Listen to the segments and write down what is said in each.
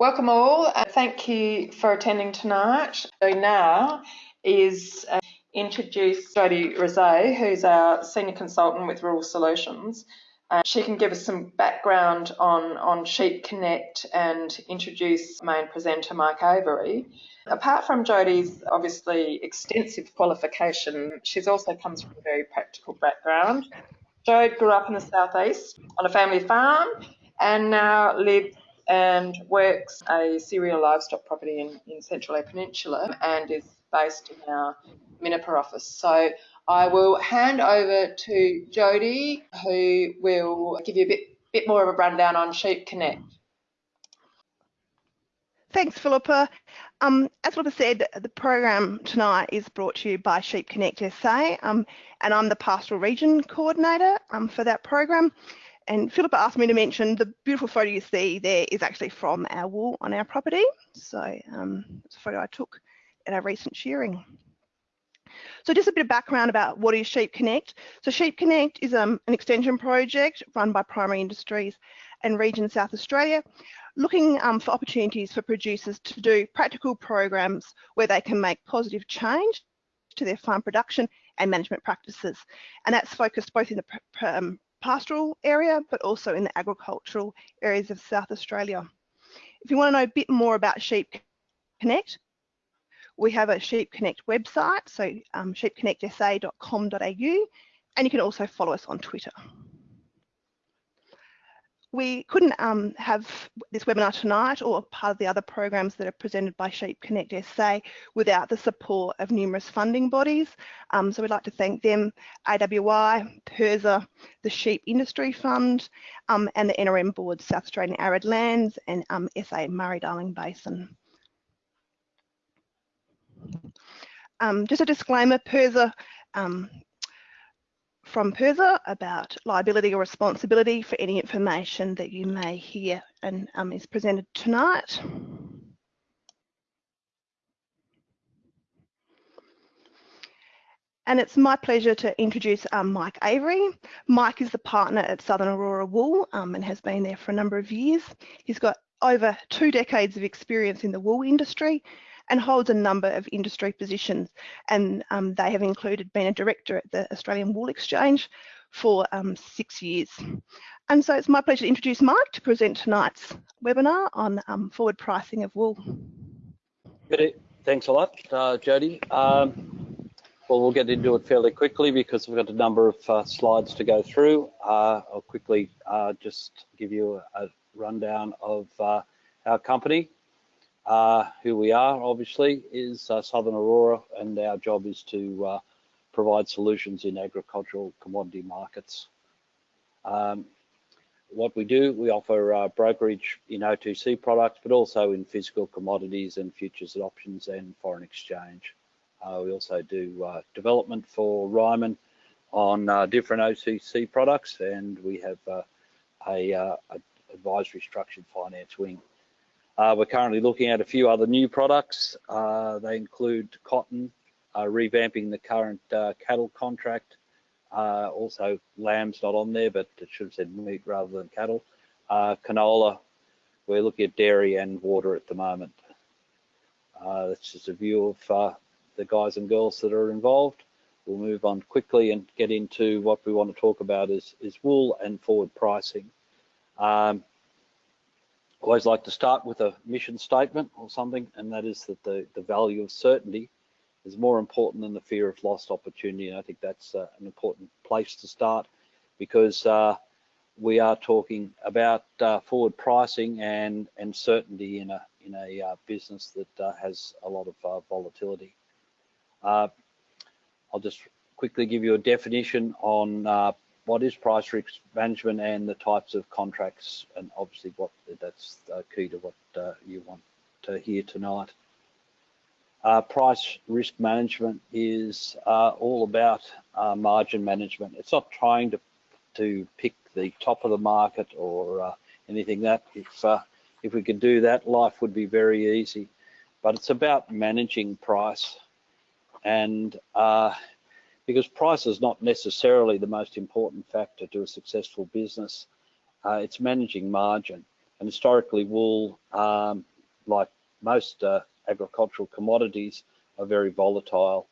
Welcome all. Uh, thank you for attending tonight. So now is uh, introduce Jody Rosé, who's our senior consultant with Rural Solutions. Uh, she can give us some background on, on Sheep Connect and introduce main presenter Mike Avery. Apart from Jody's obviously extensive qualification, she's also comes from a very practical background. Jode grew up in the southeast on a family farm and now lives and works a cereal livestock property in, in Central Eyre Peninsula and is based in our Minnipa office. So I will hand over to Jody, who will give you a bit, bit more of a rundown on Sheep Connect. Thanks, Philippa. Um, as Philippa said, the program tonight is brought to you by Sheep Connect SA, um, and I'm the Pastoral Region Coordinator um, for that program. And Philippa asked me to mention the beautiful photo you see there is actually from our wool on our property. So um, it's a photo I took at our recent shearing. So just a bit of background about what is Sheep Connect. So Sheep Connect is um, an extension project run by Primary Industries and Region South Australia, looking um, for opportunities for producers to do practical programs where they can make positive change to their farm production and management practices. And that's focused both in the um, pastoral area, but also in the agricultural areas of South Australia. If you want to know a bit more about Sheep Connect, we have a Sheep Connect website, so um, sheepconnectsa.com.au, and you can also follow us on Twitter we couldn't um, have this webinar tonight or part of the other programs that are presented by Sheep Connect SA without the support of numerous funding bodies. Um, so we'd like to thank them, AWI, PIRSA, the Sheep Industry Fund, um, and the NRM Board, South Australian Arid Lands and um, SA Murray-Darling Basin. Um, just a disclaimer, PIRSA um, from PIRSA about liability or responsibility for any information that you may hear and um, is presented tonight. And it's my pleasure to introduce um, Mike Avery. Mike is the partner at Southern Aurora Wool um, and has been there for a number of years. He's got over two decades of experience in the wool industry and holds a number of industry positions. And um, they have included being a director at the Australian Wool Exchange for um, six years. And so it's my pleasure to introduce Mike to present tonight's webinar on um, forward pricing of wool. Good. Thanks a lot, uh, Jody. Um, well, we'll get into it fairly quickly because we've got a number of uh, slides to go through. Uh, I'll quickly uh, just give you a, rundown of uh, our company. Uh, who we are, obviously, is uh, Southern Aurora, and our job is to uh, provide solutions in agricultural commodity markets. Um, what we do, we offer uh, brokerage in OTC products, but also in physical commodities and futures and options and foreign exchange. Uh, we also do uh, development for Ryman on different OTC products, and we have a, a advisory structured finance wing. Uh, we're currently looking at a few other new products. Uh, they include cotton, uh, revamping the current uh, cattle contract. Uh, also, lamb's not on there, but it should have said meat rather than cattle. Uh, canola, we're looking at dairy and water at the moment. that's just a view of the guys and girls that are involved. We'll move on quickly and get into what we want to talk about is, is wool and forward pricing. Um, always like to start with a mission statement or something, and that is that the, the value of certainty is more important than the fear of lost opportunity. And I think that's uh, an important place to start because uh, we are talking about uh, forward pricing and, and certainty in a, in a uh, business that uh, has a lot of uh, volatility. I'll just quickly give you a definition on what is price risk management and the types of contracts and obviously what that's uh, key to what uh, you want to hear tonight. Uh, price risk management is uh, all about uh, margin management. It's not trying to to pick the top of the market or uh, anything that if if we could do that, life would be very easy. But it's about managing price and because price is not necessarily the most important factor to a successful business. Uh, it's managing margin. And historically, wool, um, like most uh, agricultural commodities, are very volatile.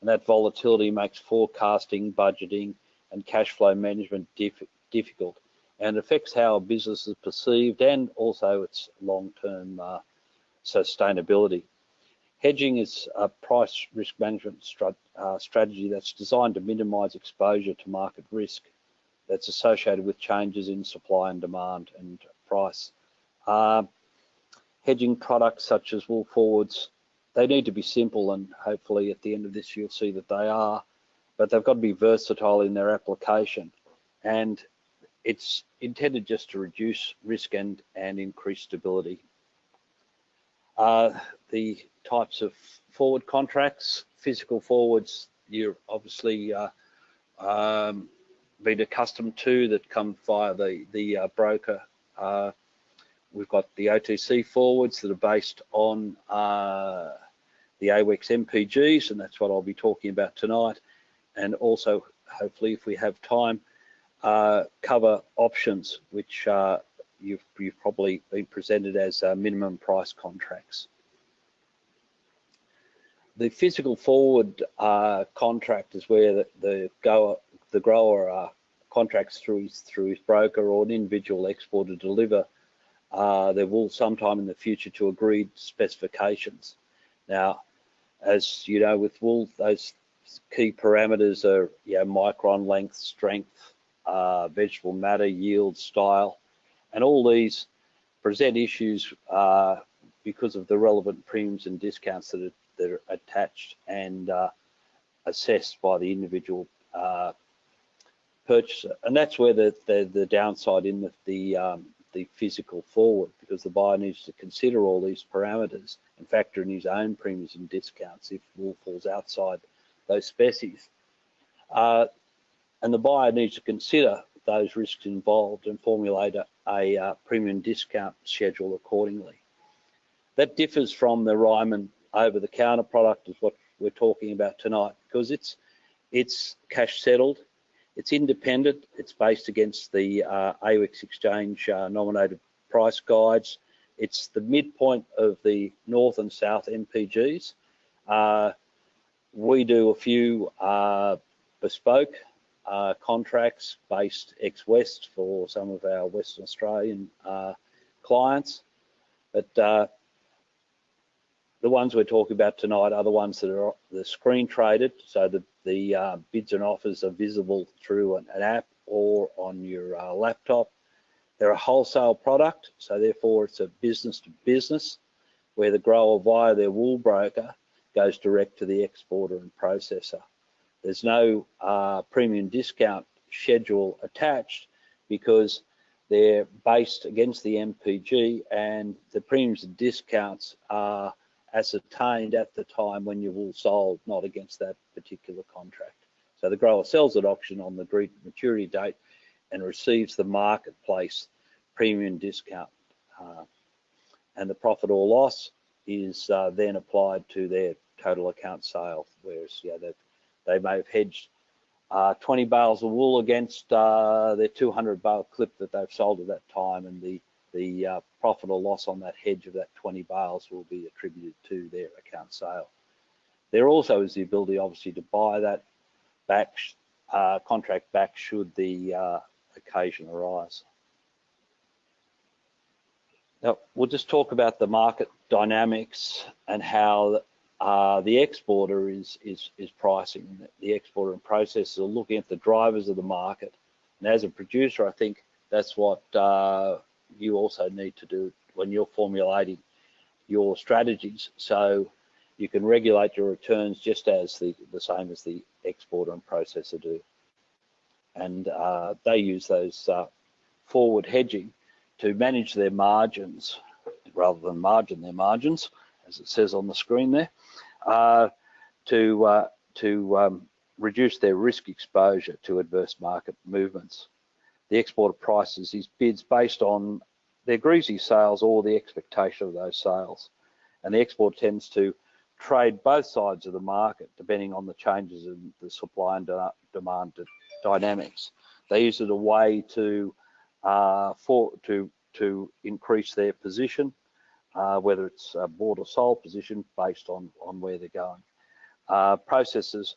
And that volatility makes forecasting, budgeting, and cash flow management diff difficult and affects how a business is perceived and also its long-term uh, sustainability. Hedging is a price risk management strat uh, strategy that's designed to minimize exposure to market risk that's associated with changes in supply and demand and price. Uh, hedging products such as wool forwards, they need to be simple and hopefully at the end of this you'll see that they are, but they've got to be versatile in their application. And it's intended just to reduce risk and, and increase stability. Uh, the types of forward contracts, physical forwards, you're obviously uh, um, been accustomed to that come via the, the uh, broker. Uh, we've got the OTC forwards that are based on uh, the AWEX MPGs, and that's what I'll be talking about tonight. And also, hopefully, if we have time, uh, cover options, which uh, you've, you've, probably been presented as minimum price contracts. The physical forward uh, contract is where the, the, goer, the grower uh, contracts through his, through his broker or an individual exporter to deliver uh, their wool sometime in the future to agreed specifications. Now, as you know, with wool, those key parameters are you know, micron length, strength, uh, vegetable matter, yield, style, and all these present issues uh, because of the relevant premiums and discounts that are, that are attached and uh, assessed by the individual uh, purchaser. And that's where the, the, the downside in the, the, um, the physical forward, because the buyer needs to consider all these parameters and factor in his own premiums and discounts if wool falls outside those species. Uh, and the buyer needs to consider those risks involved and formulate a, a uh, premium discount schedule accordingly. That differs from the Ryman over-the-counter product is what we're talking about tonight because it's it's cash settled, it's independent, it's based against the uh, exchange uh, nominated price guides. It's the midpoint of the north and south MPGs. Uh, we do a few uh, bespoke uh, contracts based ex-West for some of our Western Australian uh, clients. But uh, the ones we're talking about tonight are the ones that are the screen traded, so the, the uh, bids and offers are visible through an, an app or on your uh, laptop. They're a wholesale product, so therefore it's a business to business, where the grower via their wool broker goes direct to the exporter and processor. There's no uh, premium discount schedule attached because they're based against the MPG and the premiums and discounts are ascertained at the time when you're all sold, not against that particular contract. So the grower sells at auction on the agreed maturity date and receives the marketplace premium discount. Uh, and the profit or loss is uh, then applied to their total account sale, whereas yeah, they've they may have hedged uh, 20 bales of wool against uh, their 200 bale clip that they've sold at that time, and the the uh, profit or loss on that hedge of that 20 bales will be attributed to their account sale. There also is the ability, obviously, to buy that back uh, contract back should the uh, occasion arise. Now, we'll just talk about the market dynamics and how uh, the exporter is, is, is pricing. The exporter and processors are looking at the drivers of the market. And as a producer, I think that's what uh, you also need to do when you're formulating your strategies. So you can regulate your returns just as the, the same as the exporter and processor do. And uh, they use those uh, forward hedging to manage their margins rather than margin their margins, as it says on the screen there uh, to, uh, to um, reduce their risk exposure to adverse market movements. The exporter prices his bids based on their greasy sales or the expectation of those sales. And the export tends to trade both sides of the market depending on the changes in the supply and demand dynamics. They use it a way to uh, for to to increase their position, uh, whether it's a bought or sold position based on, on where they're going. Uh, processors,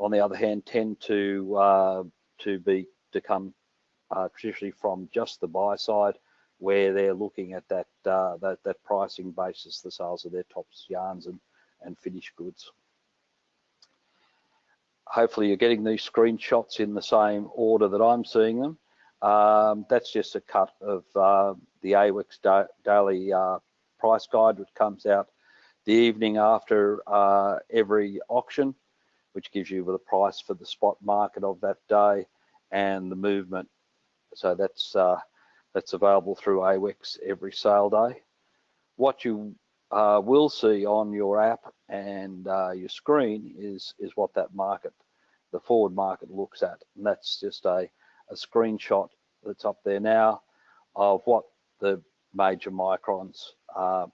on the other hand, tend to uh, to be to come uh, traditionally from just the buy side, where they're looking at that uh, that, that pricing basis, the sales of their tops yarns and and finished goods. Hopefully, you're getting these screenshots in the same order that I'm seeing them. Um, that's just a cut of uh, the AWEX da daily uh, price guide, which comes out the evening after uh, every auction, which gives you the price for the spot market of that day and the movement. So that's uh, that's available through AWEX every sale day. What you uh, will see on your app and uh, your screen is is what that market, the forward market looks at, and that's just a a screenshot that's up there now of what the major microns are.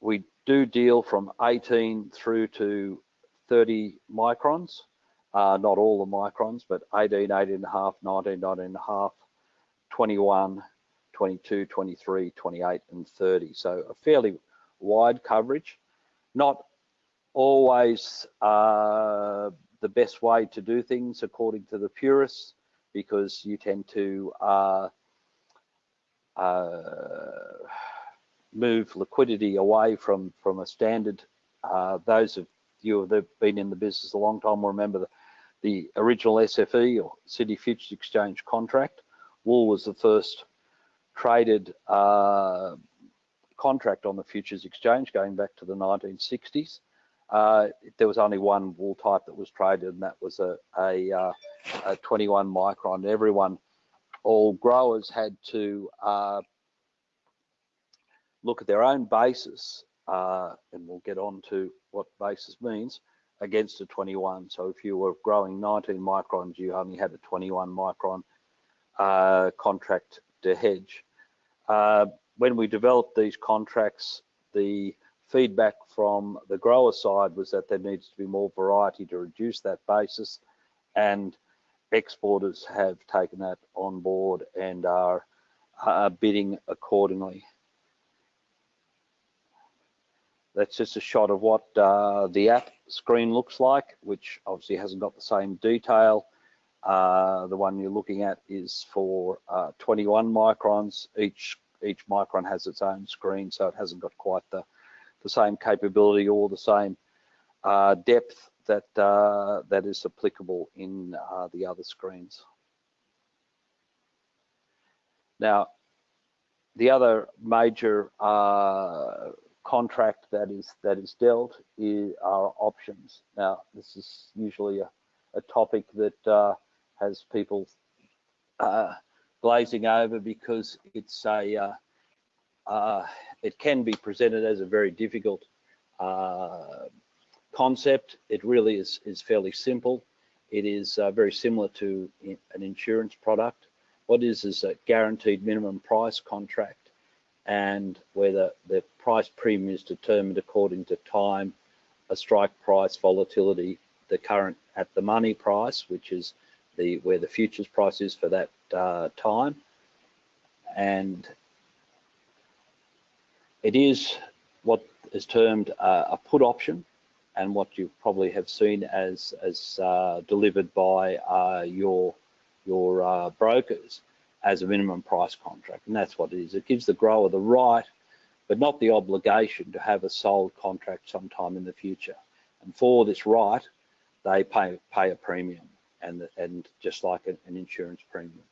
We do deal from 18 through to 30 microns, uh, not all the microns, but 18, 18 and a half, 19, 19 and a half, 21, 22, 23, 28 and 30. So a fairly wide coverage, not always uh, the best way to do things according to the purists because you tend to uh, uh, move liquidity away from from a standard. Uh, those of you have been in the business a long time will remember the, the original SFE or Sydney Futures Exchange contract. Wool was the first traded uh, contract on the futures exchange going back to the 1960s. Uh, there was only one wool type that was traded, and that was a, a, uh, a 21 micron. Everyone, all growers had to uh, look at their own basis, uh, and we'll get on to what basis means, against a 21. So if you were growing 19 microns, you only had a 21 micron uh, contract to hedge. Uh, when we developed these contracts, the feedback from the grower side was that there needs to be more variety to reduce that basis and exporters have taken that on board and are uh, bidding accordingly. That's just a shot of what uh, the app screen looks like, which obviously hasn't got the same detail. Uh, the one you're looking at is for uh, 21 microns. Each each micron has its own screen, so it hasn't got quite the the same capability or the same uh, depth that uh, that is applicable in uh, the other screens. Now, the other major uh, contract that is that is dealt is, are options. Now, this is usually a, a topic that uh, has people uh, glazing over because it's a uh, uh, it can be presented as a very difficult uh, concept. It really is is fairly simple. It is uh, very similar to an insurance product. What is is a guaranteed minimum price contract and whether the, price premium is determined according to time, a strike price volatility, the current at the money price, which is the where the futures price is for that uh, time, and it is what is termed uh, a put option, and what you probably have seen as as uh, delivered by uh, your your uh, brokers as a minimum price contract, and that's what it is. It gives the grower the right, but not the obligation to have a sold contract sometime in the future. And for this right, they pay pay a premium, and and just like an insurance premium.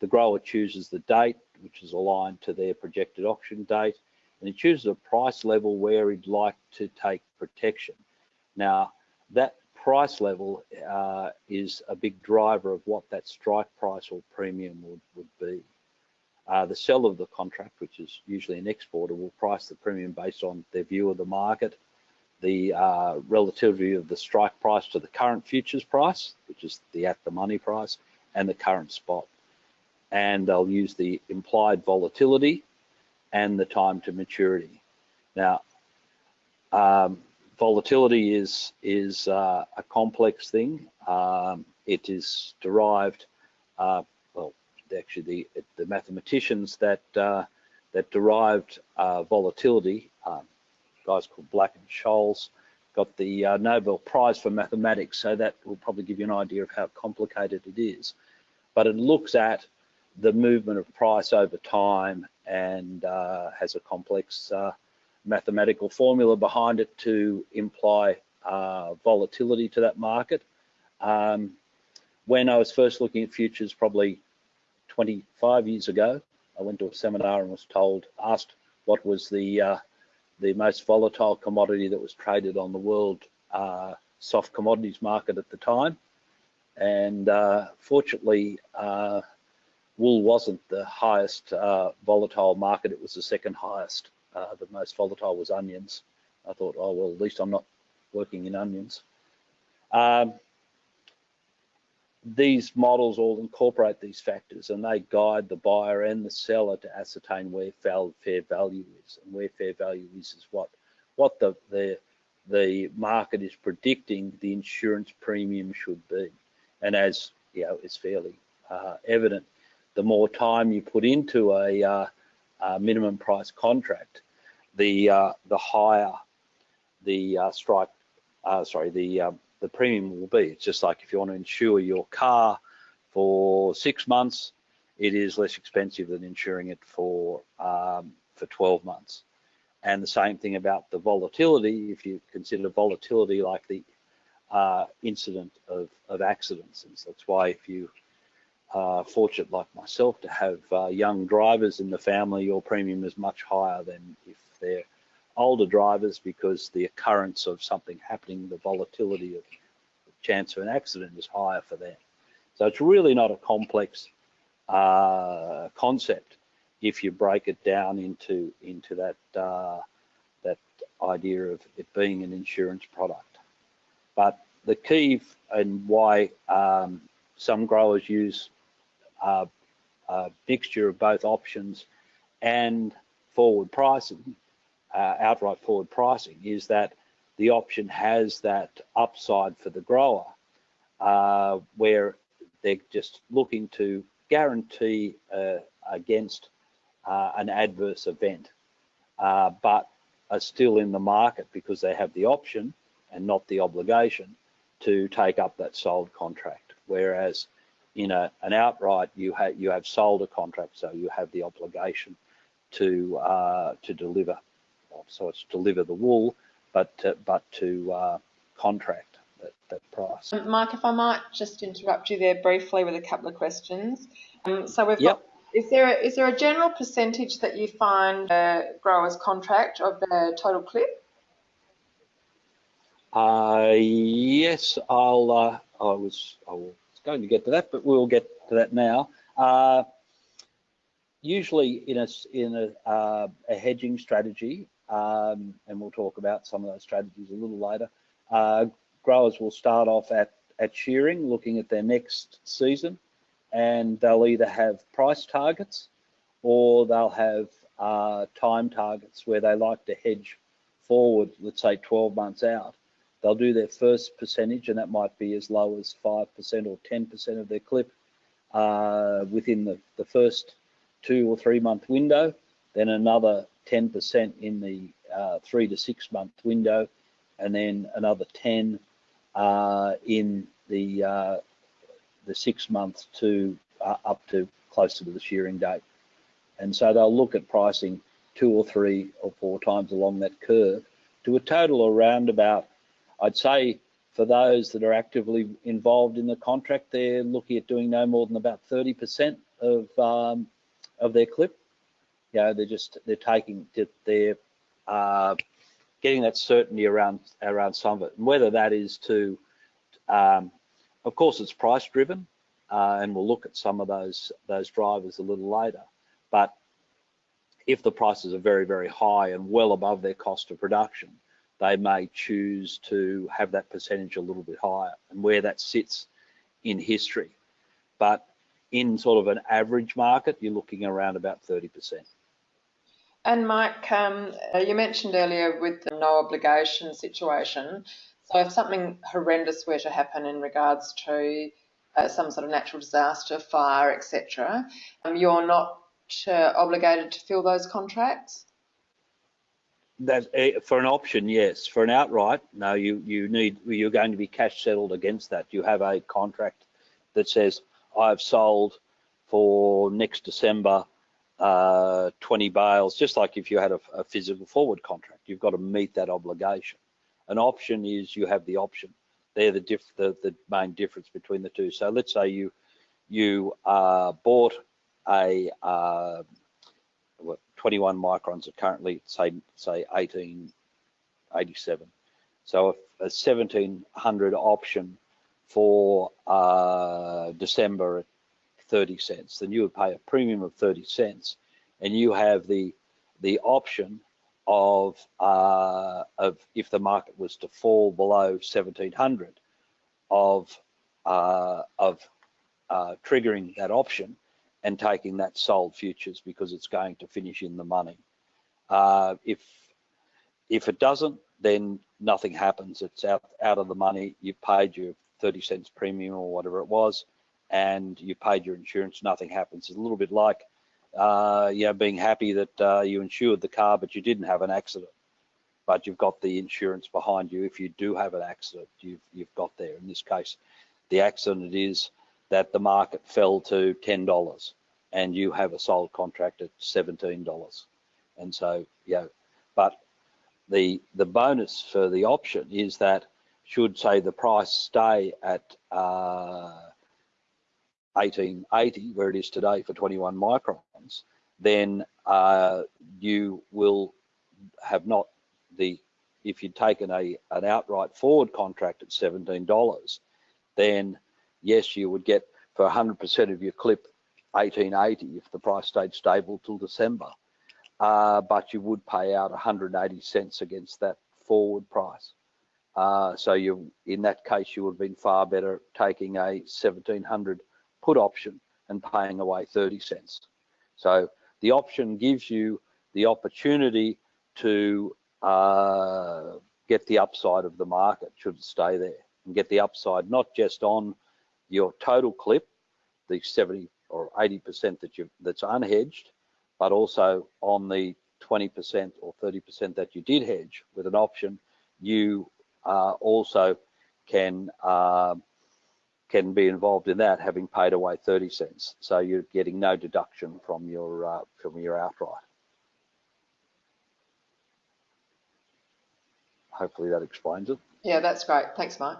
The grower chooses the date, which is aligned to their projected auction date, and he chooses a price level where he'd like to take protection. Now, that price level uh, is a big driver of what that strike price or premium would, would be. Uh, the seller of the contract, which is usually an exporter, will price the premium based on their view of the market, the uh, relativity of the strike price to the current futures price, which is the at the money price, and the current spot. And they'll use the implied volatility and the time to maturity. Now, um, volatility is is uh, a complex thing. Um, it is derived, uh, well, actually the the mathematicians that uh, that derived uh, volatility, um, guys called Black and Scholes, got the uh, Nobel Prize for mathematics. So that will probably give you an idea of how complicated it is. But it looks at the movement of price over time and uh, has a complex mathematical formula behind it to imply uh, volatility to that market. Um, when I was first looking at futures, probably 25 years ago, I went to a seminar and was told, asked what was the uh, the most volatile commodity that was traded on the world uh, soft commodities market at the time. And uh, fortunately, uh, wool wasn't the highest uh, volatile market, it was the second highest. Uh, the most volatile was onions. I thought, oh, well, at least I'm not working in onions. Um, these models all incorporate these factors and they guide the buyer and the seller to ascertain where fair value is and where fair value is is what what the the the market is predicting the insurance premium should be and as you know it's fairly uh, evident the more time you put into a, uh, a minimum price contract the uh, the higher the uh, strike uh, sorry the um, the premium will be. It's just like if you want to insure your car for six months, it is less expensive than insuring it for um, for 12 months. And the same thing about the volatility. If you consider volatility like the uh, incident of, of accidents, and so that's why if you are fortunate like myself to have uh, young drivers in the family, your premium is much higher than if they're older drivers because the occurrence of something happening, the volatility of the chance of an accident is higher for them. So it's really not a complex uh, concept if you break it down into into that uh, that idea of it being an insurance product. But the key and why um, some growers use uh, a mixture of both options and forward pricing uh, outright forward pricing is that the option has that upside for the grower uh, where they're just looking to guarantee uh, against an adverse event, but are still in the market because they have the option and not the obligation to take up that sold contract. Whereas in a, an outright, you have you have sold a contract, so you have the obligation to uh, to deliver so it's deliver the wool, but to, but to uh, contract that, that price. Um, Mike, if I might just interrupt you there briefly with a couple of questions. Um, so we've yep. got is there a, is there a general percentage that you find a growers contract of the total clip? Uh, yes, I'll. Uh, I was I was going to get to that, but we'll get to that now. Uh, usually, in a in a, uh, a hedging strategy, um, and we'll talk about some of those strategies a little later. Uh, growers will start off at, at shearing, looking at their next season, and they'll either have price targets or they'll have uh, time targets where they like to hedge forward, let's say 12 months out. They'll do their first percentage, and that might be as low as 5% or 10% of their clip uh, within the, the first two or three month window, then another 10% in the uh, three to six month window, and then another 10 uh, in the uh, the six months to uh, up to closer to the shearing date. And so they'll look at pricing two or three or four times along that curve to a total around about, I'd say for those that are actively involved in the contract, they're looking at doing no more than about 30% of um, of their clip you know, they're just they're taking they're uh, getting that certainty around around some of it, and whether that is to, um, of course, it's price driven, uh, and we'll look at some of those those drivers a little later. But if the prices are very very high and well above their cost of production, they may choose to have that percentage a little bit higher, and where that sits in history. But in sort of an average market, you're looking around about 30%. And Mike, um, you mentioned earlier with the no obligation situation. So if something horrendous were to happen in regards to uh, some sort of natural disaster, fire, etc., um, you're not uh, obligated to fill those contracts? That eh, for an option, yes. For an outright, no. You you need you're going to be cash settled against that. You have a contract that says I've sold for next December uh, 20 bales, just like if you had a, a, physical forward contract, you've got to meet that obligation. An option is you have the option. They're the, diff, the, the main difference between the two. So let's say you you uh, bought a uh, 21 microns are currently say say 1887. So a 1700 option for uh, December at 30 cents, then you would pay a premium of 30 cents, and you have the the option of uh, of if the market was to fall below 1700 of uh, of uh, triggering that option and taking that sold futures because it's going to finish in the money. Uh, if if it doesn't, then nothing happens. It's out out of the money. You paid your 30 cents premium or whatever it was, and you paid your insurance. Nothing happens. It's a little bit like uh, you know being happy that uh, you insured the car, but you didn't have an accident. But you've got the insurance behind you. If you do have an accident, you've you've got there. In this case, the accident is that the market fell to $10 and you have a sold contract at $17. And so, yeah, but the the bonus for the option is that should say the price stay at uh, 1880 where it is today for 21 microns, then uh, you will have not the if you'd taken a an outright forward contract at $17, then yes, you would get for 100% of your clip 1880 if the price stayed stable till December. Uh, but you would pay out 180 cents against that forward price. Uh, so you, in that case, you would have been far better taking a 1700 put option and paying away 30 cents. So the option gives you the opportunity to uh, get the upside of the market should it stay there and get the upside not just on your total clip, the 70 or 80% that you that's unhedged, but also on the 20% or 30% that you did hedge with an option, you uh, also can uh, can be involved in that, having paid away 30 cents. So you're getting no deduction from your uh, from your outright. Hopefully that explains it. Yeah, that's great. Thanks, Mike.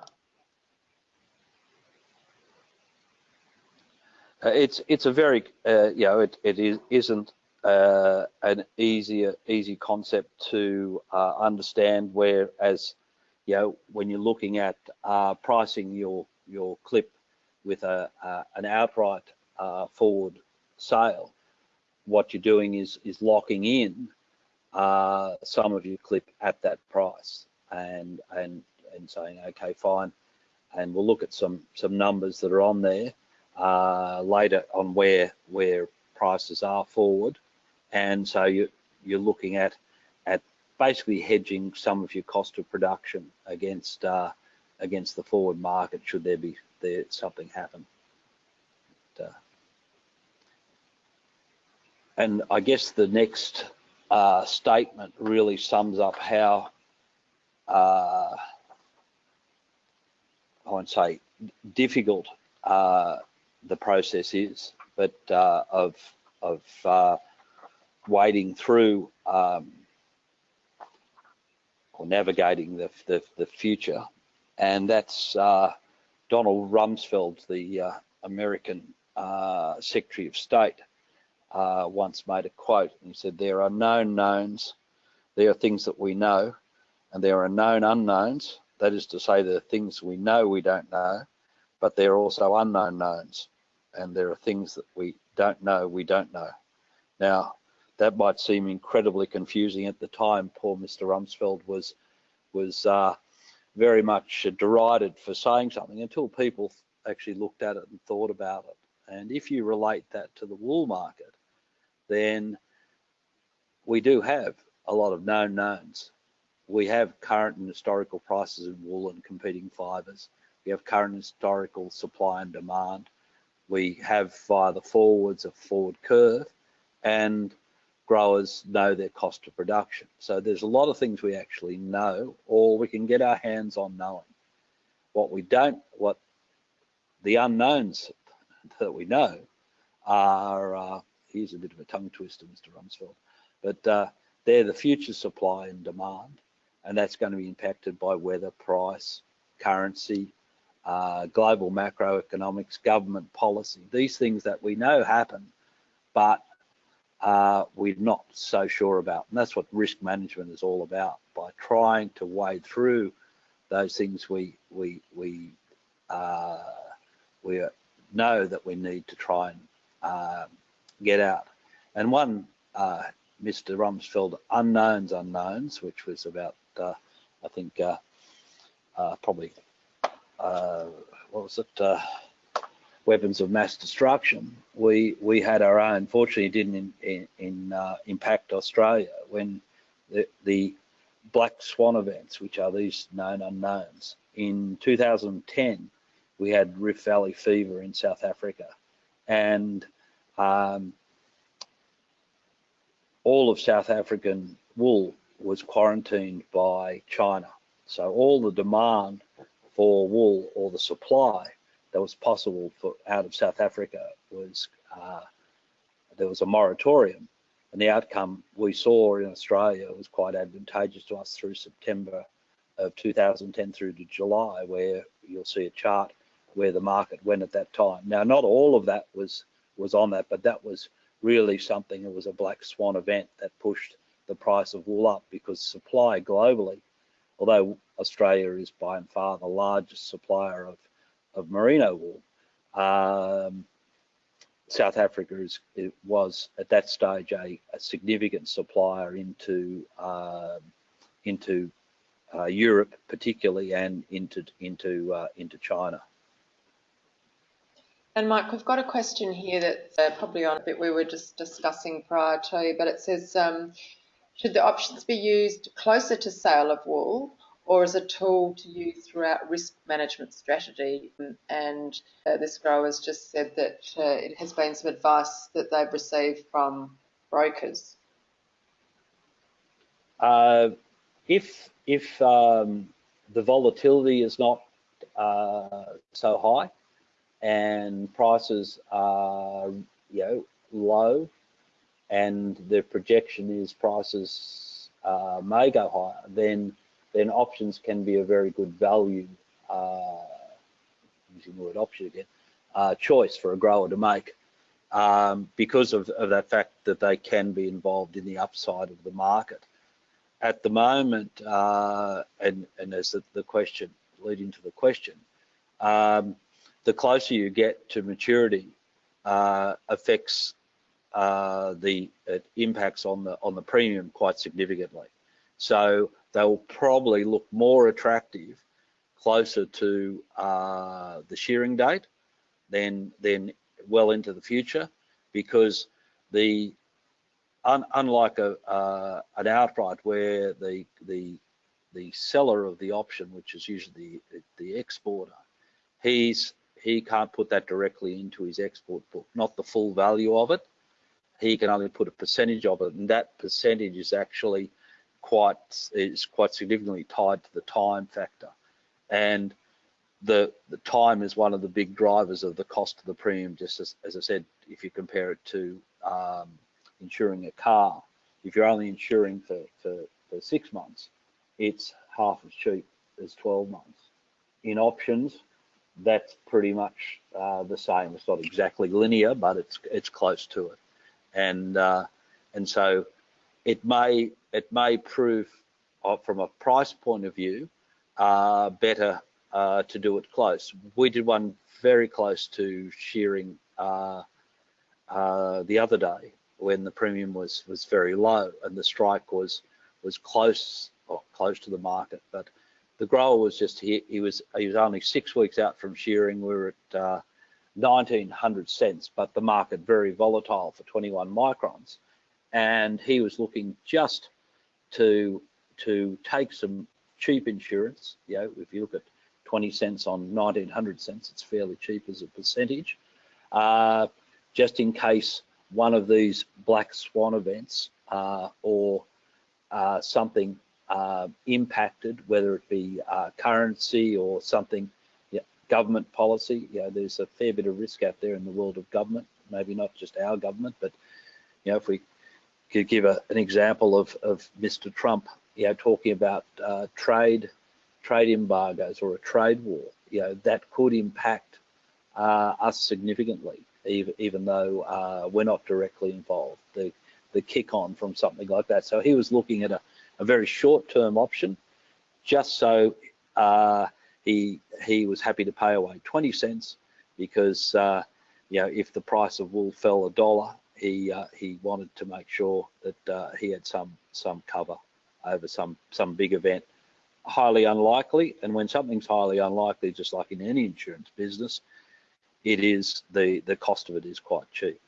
Uh, it's it's a very uh, you know it it is isn't uh, an easier easy concept to uh, understand. Whereas you know when you're looking at uh, pricing your your clip with a an outright uh, forward sale, what you're doing is is locking in some of your clip at that price and and and saying okay fine, and we'll look at some some numbers that are on there uh, later on where where prices are forward, and so you you're looking at at basically hedging some of your cost of production against uh, against the forward market should there be there something happen. But, uh, and I guess the next uh, statement really sums up how uh, I won't say difficult uh, the process is, but uh, of of uh, wading through um, or navigating the, the, the future, and that's uh, Donald Rumsfeld, the uh, American uh, Secretary of State, uh, once made a quote. He said, "There are known knowns, there are things that we know, and there are known unknowns. That is to say, there are things we know we don't know, but there are also unknown knowns." And there are things that we don't know we don't know. Now, that might seem incredibly confusing at the time. Poor Mr. Rumsfeld was was uh, very much derided for saying something until people actually looked at it and thought about it. And if you relate that to the wool market, then we do have a lot of known knowns. We have current and historical prices in wool and competing fibres. we have current and historical supply and demand, we have via the forwards a forward curve, and growers know their cost of production. So there's a lot of things we actually know, or we can get our hands on knowing. What we don't, what the unknowns that we know are, uh, here's a bit of a tongue twister, Mr. Rumsfeld, but uh, they're the future supply and demand, and that's going to be impacted by weather, price, currency, uh, global macroeconomics, government policy, these things that we know happen, but uh, we're not so sure about. And that's what risk management is all about. By trying to wade through those things we we we uh, we know that we need to try and uh, get out. And one, uh, Mr. Rumsfeld, unknowns unknowns, which was about uh, I think uh, what was it? weapons of mass destruction. We we had our own. Fortunately, it didn't in, in, in uh, impact Australia when the, the black swan events, which are these known unknowns. In 2010, we had Rift Valley fever in South Africa, and um, all of South African wool was quarantined by China. So all the demand for wool or the supply that was possible for out of South Africa was uh, there was a moratorium, and the outcome we saw in Australia was quite advantageous to us through September of 2010 through to July, where you'll see a chart where the market went at that time. Now, not all of that was was on that, but that was really something. It was a black swan event that pushed the price of wool up because supply globally, although Australia is by and far the largest supplier of of merino wool. Um, South Africa is, was at that stage a, a significant supplier into uh, into uh, Europe, particularly, and into into uh, into China. And Mike, we've got a question here that's uh, probably on a bit we were just discussing prior to, but it says, um, should the options be used closer to sale of wool or as a tool to use throughout risk management strategy. And uh, this grower has just said that uh, it has been some advice that they've received from brokers. Uh, if if um, the volatility is not uh, so high and prices are you know low and the projection is prices uh, may go higher, then then options can be a very good value, uh, using the word option again, uh, choice for a grower to make um, because of, of, that fact that they can be involved in the upside of the market. At the moment, uh, and, and as the, the, question, leading to the question, um, the closer you get to maturity uh, affects uh, the impacts on the on the premium quite significantly. So they will probably look more attractive closer to uh, the shearing date than than well into the future because the un, unlike a uh, an outright where the the the seller of the option which is usually the, the exporter he's he can't put that directly into his export book not the full value of it he can only put a percentage of it and that percentage is actually quite is quite significantly tied to the time factor, and the the time is one of the big drivers of the cost of the premium. Just as, as I said, if you compare it to um, insuring a car, if you're only insuring for, for, for six months, it's half as cheap as 12 months. In options, that's pretty much uh, the same. It's not exactly linear, but it's it's close to it, and uh, and so it may it may prove uh, from a price point of view uh, better uh, to do it close. We did one very close to shearing uh, uh, the other day when the premium was was very low and the strike was was close or close to the market, but the grower was just he, he was he was only six weeks out from shearing. We were at 1900 uh, cents, but the market very volatile for 21 microns and he was looking just to to take some cheap insurance. You know, if you look at 20 cents on 1900 cents. It's fairly cheap as a percentage. Uh, just in case one of these black swan events uh, or uh, something uh, impacted, whether it be uh, currency or something, government policy. You know, there's a fair bit of risk out there in the world of government. Maybe not just our government, but you know, if we could give a, an example of, of Mr. Trump, you know, talking about uh, trade trade embargoes or a trade war, you know, that could impact uh, us significantly, even, even though uh, we're not directly involved. The, the kick on from something like that. So he was looking at a, a very short term option just so uh, he he was happy to pay away 20 cents because uh, you know if the price of wool fell a dollar he uh, he wanted to make sure that uh, he had some some cover over some some big event highly unlikely. And when something's highly unlikely, just like in any insurance business, it is the the cost of it is quite cheap.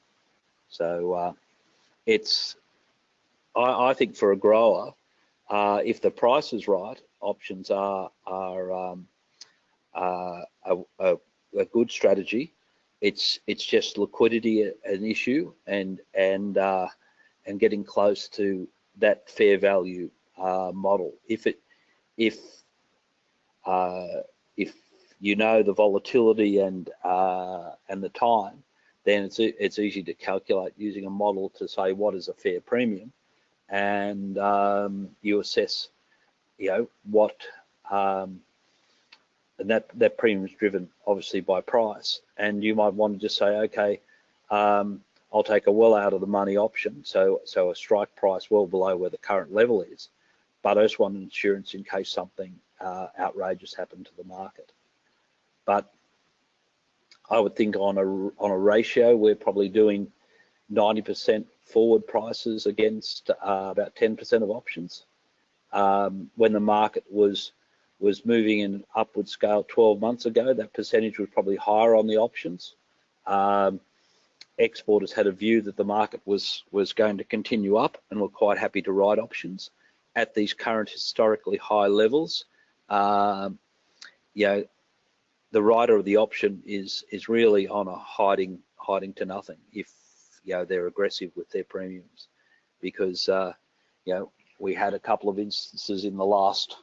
So uh, it's I, I, think for a grower, uh, if the price is right, options are are um, uh, a, a, a, good strategy. It's it's just liquidity an issue and and uh, and getting close to that fair value uh, model. If it if uh, if you know the volatility and uh, and the time, then it's it's easy to calculate using a model to say what is a fair premium, and um, you assess, you know, what um, and that that premium is driven obviously by price, and you might want to just say, okay, um, I'll take a well out of the money option, so so a strike price well below where the current level is, but I just want insurance in case something uh, outrageous happened to the market. But I would think on a on a ratio, we're probably doing 90% forward prices against uh, about 10% of options. Um, when the market was was moving in an upward scale 12 months ago, that percentage was probably higher on the options. Um, exporters had a view that the market was was going to continue up and were quite happy to write options at these current historically high levels, um, you know, the writer of the option is is really on a hiding hiding to nothing if you know they're aggressive with their premiums, because uh, you know we had a couple of instances in the last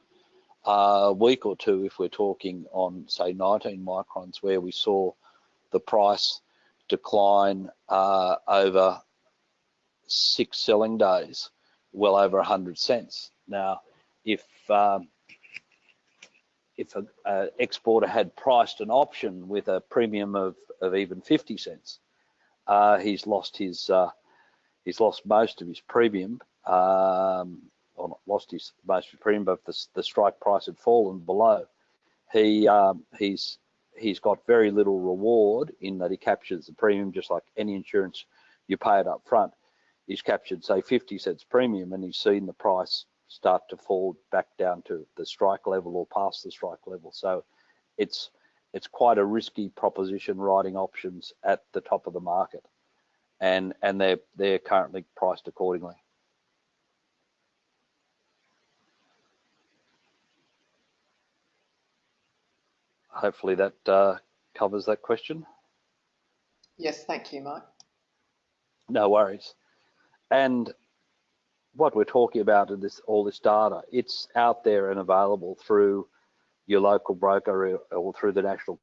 uh, week or two, if we're talking on say 19 microns, where we saw the price decline uh, over six selling days well over 100 cents. Now, if um, if an exporter had priced an option with a premium of, of even 50 cents, uh, he's lost his uh, he's lost most of his premium, um, or not lost his most premium, but the, the strike price had fallen below. He um, he's he's got very little reward in that he captures the premium just like any insurance you pay it up front he's captured say 50 cents premium and he's seen the price start to fall back down to the strike level or past the strike level. So it's it's quite a risky proposition writing options at the top of the market, and and they're they're currently priced accordingly. Hopefully that uh, covers that question. Yes, thank you, Mike. No worries. And what we're talking about in this all this data, it's out there and available through your local broker or through the National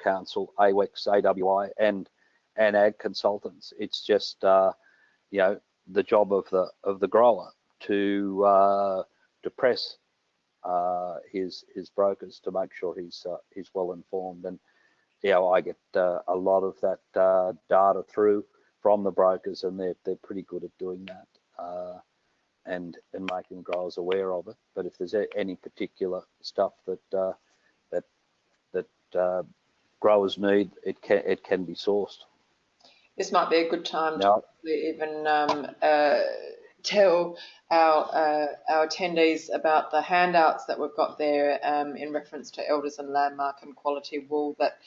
Council, AWEX, AWI, and and ag consultants. It's just uh, you know the job of the of the grower to uh, to press uh, his his brokers to make sure he's uh, he's well informed. And you know I get uh, a lot of that uh, data through from the brokers, and they're they're pretty good at doing that uh, and and making growers aware of it. But if there's any particular stuff that uh, that that uh, growers need, it can it can be sourced. This might be a good time to even um, uh, tell our uh, our attendees about the handouts that we've got there um, in reference to elders and landmark and quality wool that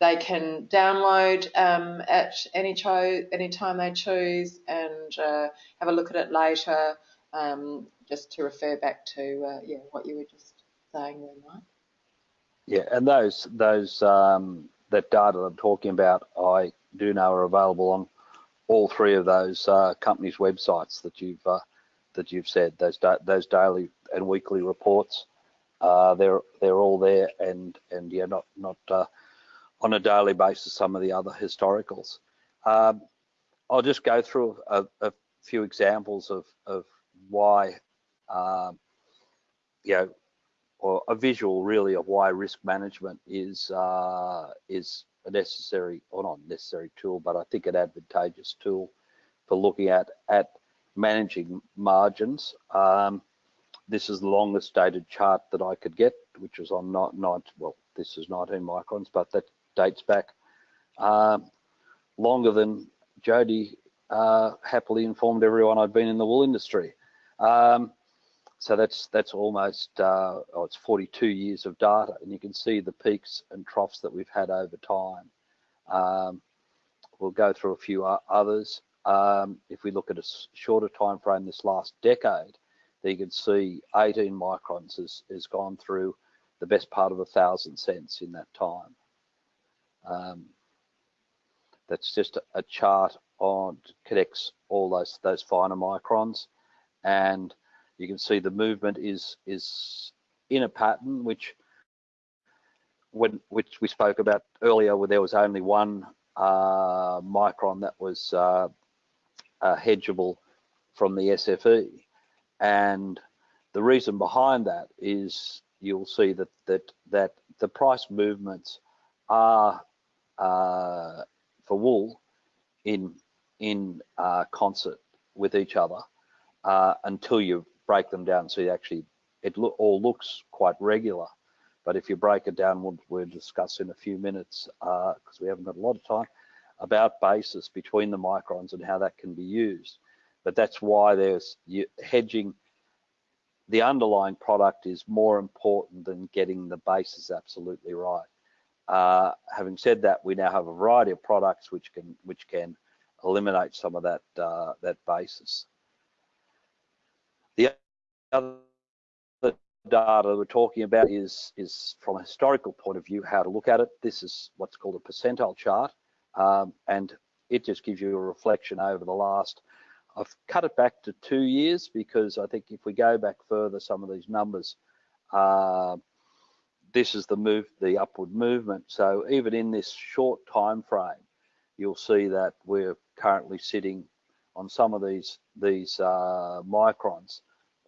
they can download um, at any, cho- any time they choose and uh, have a look at it later, um, just to refer back to uh, yeah what you were just saying there, Mike. Yeah, and those those um, that data I'm talking about, I do know are available on all three of those uh, companies' websites that you've uh, that you've said. Those da those daily and weekly reports, uh, they're they're all there, and and yeah, not not uh, on a daily basis. Some of the other historicals. Um, I'll just go through a, a few examples of of why, um, you know, or a visual really of why risk management is uh, is a necessary or not necessary tool, but I think an advantageous tool for looking at at managing margins. Um, this is the longest dated chart that I could get, which was on not not well, this is 19 microns, but that dates back um, longer than Jody uh, happily informed everyone I'd been in the wool industry. Um, so that's that's almost uh, oh, it's 42 years of data, and you can see the peaks and troughs that we've had over time. Um, we'll go through a few others. Um, if we look at a shorter time frame, this last decade, you can see 18 microns has, has gone through the best part of a thousand cents in that time. Um, that's just a, a chart on connects all those those finer microns, and you can see the movement is is in a pattern which when which we spoke about earlier where there was only one uh, micron that was uh, uh, hedgeable from the SFE and the reason behind that is you'll see that that that the price movements are uh, for wool in in uh, concert with each other uh, until you break them down. So actually, it lo all looks quite regular. But if you break it down, we'll, we'll discuss in a few minutes, because uh, we haven't got a lot of time, about basis between the microns and how that can be used. But that's why there's hedging. The underlying product is more important than getting the basis absolutely right. Uh, having said that, we now have a variety of products which can which can eliminate some of that uh, that basis. The other data we're talking about is is from a historical point of view how to look at it. This is what's called a percentile chart, um, and it just gives you a reflection over the last. I've cut it back to two years because I think if we go back further, some of these numbers, uh, this is the move, the upward movement. So even in this short time frame, you'll see that we're currently sitting on some of these these uh, microns,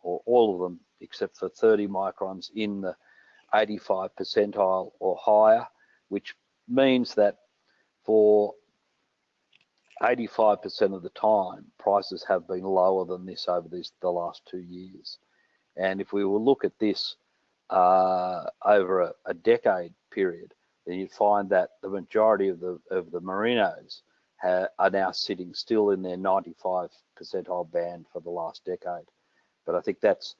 or all of them except for 30 microns in the 85 percentile or higher, which means that for 85% of the time, prices have been lower than this over the last two years. And if we will look at this uh, over a, a, decade period, then you'd find that the majority of the of the merinos are now sitting still in their 95 percentile band for the last decade. But I think that's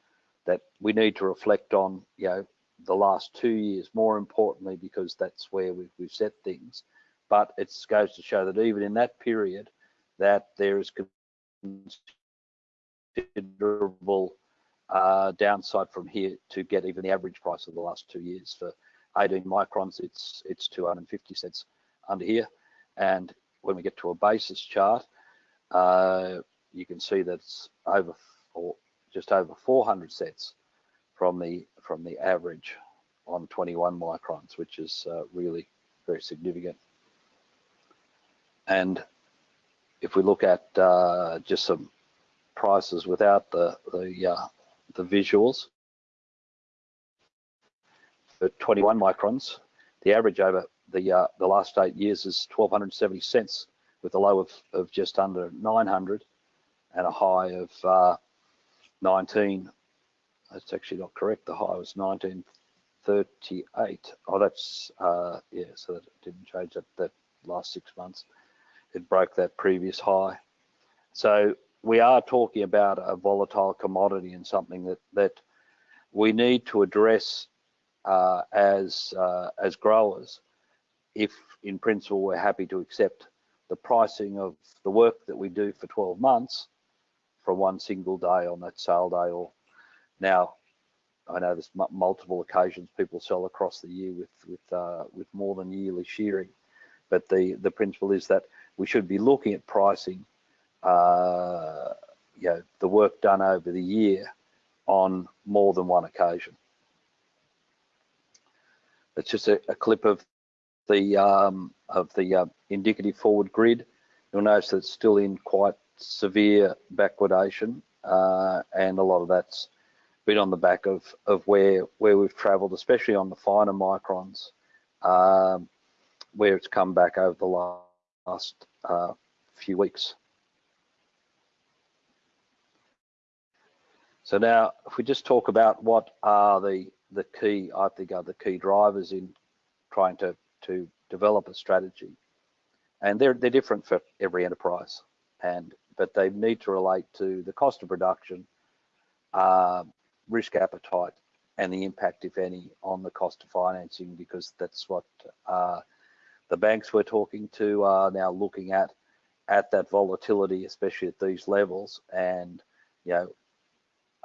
that we need to reflect on, you know, the last two years more importantly because that's where we've, we've set things. But it goes to show that even in that period, that there is considerable uh, downside from here to get even the average price of the last two years for 18 microns. It's it's 250 cents under here, and when we get to a basis chart, uh, you can see that it's over or just over 400 cents from the from the average on 21 microns, which is uh, really very significant. And if we look at uh, just some prices without the the uh, the visuals for 21 microns, the average over the uh, the last eight years is 1270 cents with a low of, of just under 900 and a high of uh, 19 that's actually not correct. The high was 1938 oh that's uh, yeah so that didn't change that that last six months. It broke that previous high. So we are talking about a volatile commodity and something that that we need to address uh, as uh, as growers if in principle we're happy to accept the pricing of the work that we do for 12 months from one single day on that sale day or now I know there's multiple occasions people sell across the year with with uh, with more than yearly shearing, but the the principle is that we should be looking at pricing, uh, you know, the work done over the year on more than one occasion. It's just a, a clip of the um, of the uh, indicative forward grid. You'll notice that it's still in quite severe backwardation, uh, and a lot of that's been on the back of of where where we've travelled, especially on the finer microns, um, where it's come back over the last uh, few weeks. So now, if we just talk about what are the the key, I think, are the key drivers in trying to to develop a strategy, and they're they're different for every enterprise, and but they need to relate to the cost of production, uh, risk appetite, and the impact, if any, on the cost of financing, because that's what uh, the banks we're talking to are now looking at at that volatility, especially at these levels, and you know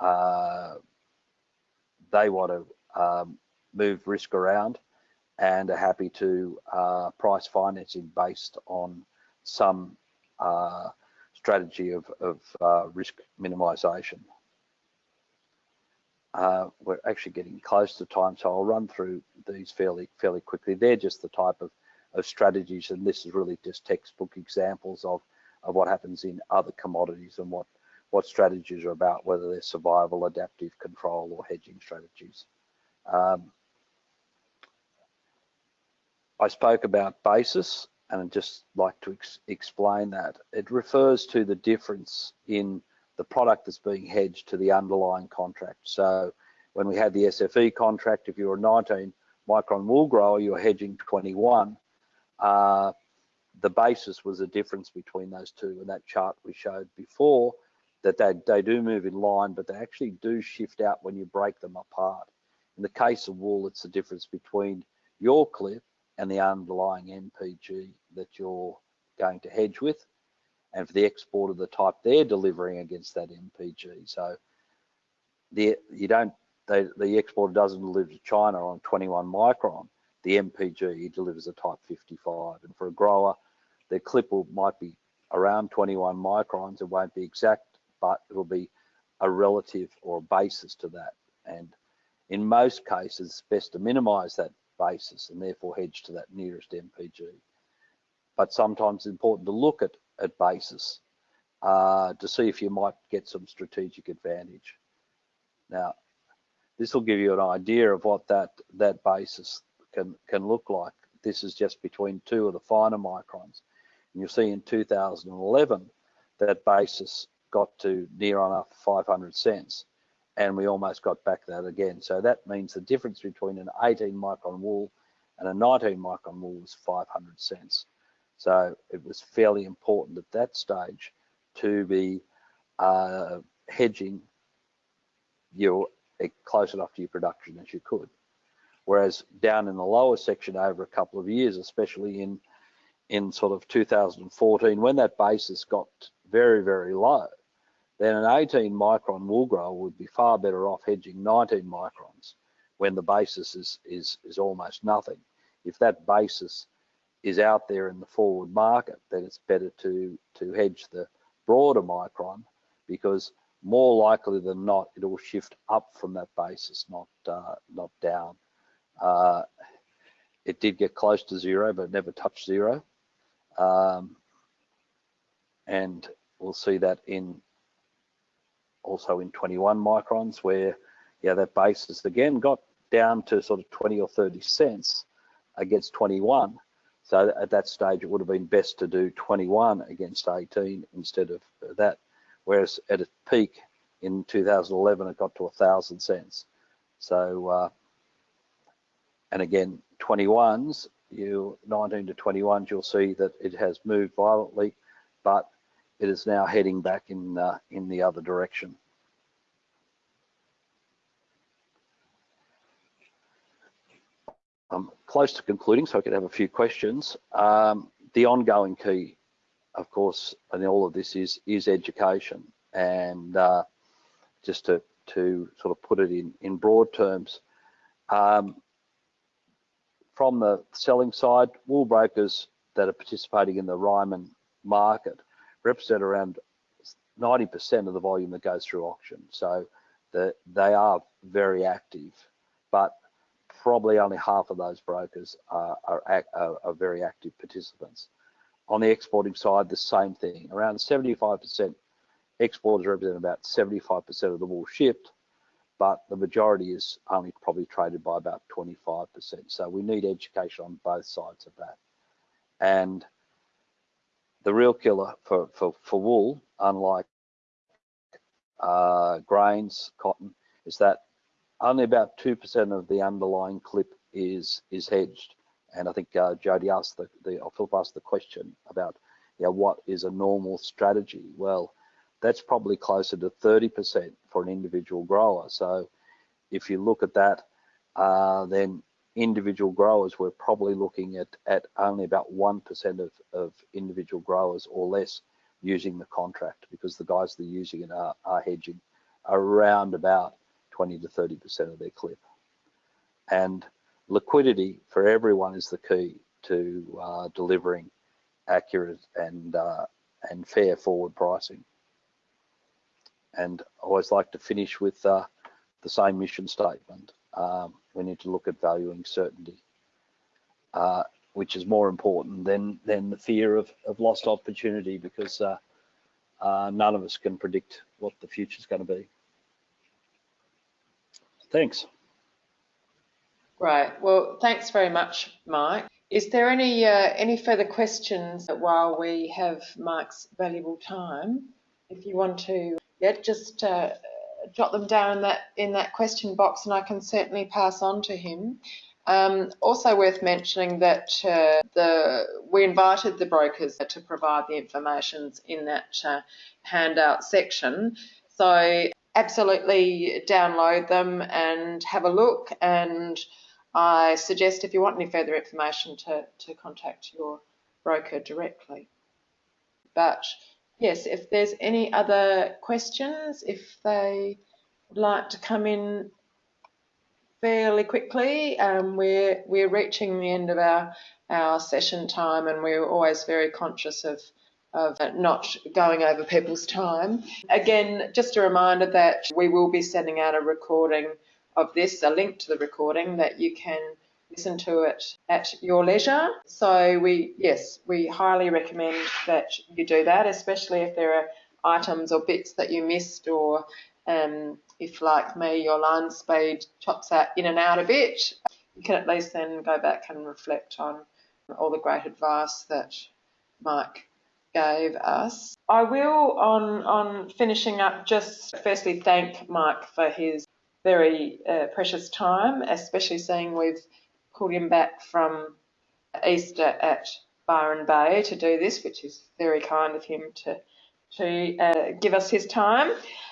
uh, they want to um, move risk around and are happy to uh, price financing based on some uh, strategy of, of uh, risk minimization. Uh, we're actually getting close to time, so I'll run through these fairly fairly quickly. They're just the type of, of strategies, and this is really just textbook examples of, of what happens in other commodities and what what strategies are about, whether they're survival, adaptive control, or hedging strategies. Um, I spoke about basis, and I'd just like to ex explain that. It refers to the difference in the product that's being hedged to the underlying contract. So when we had the SFE contract, if you're a 19 micron wool grower, you're hedging 21. Uh, the basis was the difference between those two, and that chart we showed before that they, they do move in line, but they actually do shift out when you break them apart. In the case of wool, it's the difference between your clip and the underlying MPG that you're going to hedge with. And for the export of the type they're delivering against that MPG. So the you don't they, the exporter doesn't deliver to China on 21 micron. The MPG delivers a type 55. And for a grower, their clip will, might be around 21 microns. It won't be exact but it'll be a relative or a basis to that. And in most cases, it's best to minimize that basis and therefore hedge to that nearest MPG. But sometimes it's important to look at, at basis uh, to see if you might get some strategic advantage. Now, this will give you an idea of what that, that basis can, can look like. This is just between two of the finer microns. And you'll see in 2011, that basis got to near enough 500 cents and we almost got back that again. So that means the difference between an 18 micron wool and a 19 micron wool was 500 cents. So it was fairly important at that stage to be uh, hedging your close enough to your production as you could. Whereas down in the lower section over a couple of years, especially in in sort of 2014, when that basis got very, very low, then an 18 micron wool grower would be far better off hedging 19 microns when the basis is, is, is almost nothing. If that basis is out there in the forward market, then it's better to, to hedge the broader micron because more likely than not, it will shift up from that basis, not, uh, not down. Uh, it did get close to zero, but never touched zero. Um, and we'll see that in also in 21 microns where yeah that basis again got down to sort of 20 or 30 cents against 21 so at that stage it would have been best to do 21 against 18 instead of that whereas at its peak in 2011 it got to a thousand cents. So uh, and again 21s you 19 to 21s you'll see that it has moved violently but it is now heading back in uh, in the other direction. I'm close to concluding, so I could have a few questions. Um, the ongoing key, of course, in all of this is is education, and uh, just to, to sort of put it in, in broad terms, um, from the selling side, wool brokers that are participating in the Ryman market represent around 90% of the volume that goes through auction. So the, they are very active, but probably only half of those brokers are, are, are, very active participants. On the exporting side, the same thing. Around 75% exporters represent about 75% of the wool shipped, but the majority is only probably traded by about 25%. So we need education on both sides of that. And the real killer for, for, for wool, unlike uh, grains, cotton, is that only about 2% of the underlying clip is is hedged. And I think uh, Jody asked the, the or Philip asked the question about, you know, what is a normal strategy? Well, that's probably closer to 30% for an individual grower. So if you look at that, uh, then individual growers, we're probably looking at, at only about 1% of, of individual growers or less using the contract because the guys that are using it are, are hedging around about 20 to 30% of their clip. And liquidity for everyone is the key to uh, delivering accurate and uh, and fair forward pricing. And I always like to finish with uh, the same mission statement. Um, we need to look at valuing certainty, uh, which is more important than than the fear of, of lost opportunity because uh, uh, none of us can predict what the future is going to be. Thanks. Right. Well, thanks very much, Mike. Is there any uh, any further questions while we have Mike's valuable time? If you want to, yeah, just uh, jot them down in that in that question box, and I can certainly pass on to him. Um, also worth mentioning that uh, the we invited the brokers to provide the information in that uh, handout section. So absolutely download them and have a look and I suggest if you want any further information to, to contact your broker directly. But yes, if there's any other questions, if they would like to come in fairly quickly, um, we're, we're reaching the end of our, our session time and we're always very conscious of of not going over people's time. Again, just a reminder that we will be sending out a recording of this, a link to the recording that you can listen to it at your leisure. So we, yes, we highly recommend that you do that, especially if there are items or bits that you missed or um, if like me, your line speed chops out in and out a bit, you can at least then go back and reflect on all the great advice that Mike gave us. I will, on, on finishing up, just firstly thank Mike for his very uh, precious time, especially seeing we've pulled him back from Easter at Byron Bay to do this, which is very kind of him to to uh, give us his time.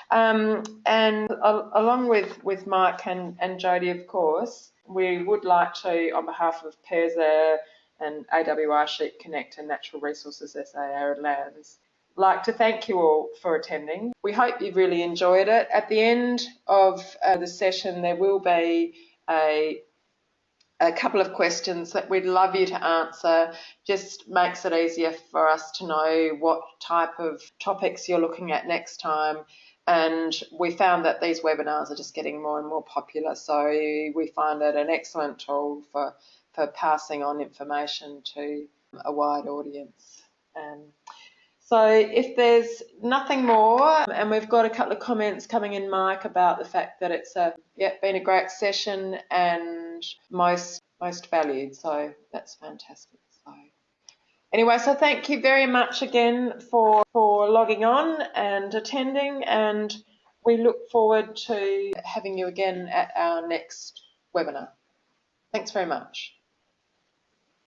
Um, and uh, along with, with Mike and, and Jody, of course, we would like to, on behalf of PIRSA and AWR Sheep Connect and Natural Resources SA Arid Lands, like to thank you all for attending. We hope you've really enjoyed it. At the end of uh, the session, there will be a, a couple of questions that we'd love you to answer. Just makes it easier for us to know what type of topics you're looking at next time. And we found that these webinars are just getting more and more popular. So we find it an excellent tool for, for passing on information to a wide audience. So if there's nothing more, and we've got a couple of comments coming in, Mike, about the fact that it's a yeah been a great session and most most valued. So that's fantastic. So anyway, so thank you very much again for for logging on and attending, and we look forward to having you again at our next webinar. Thanks very much.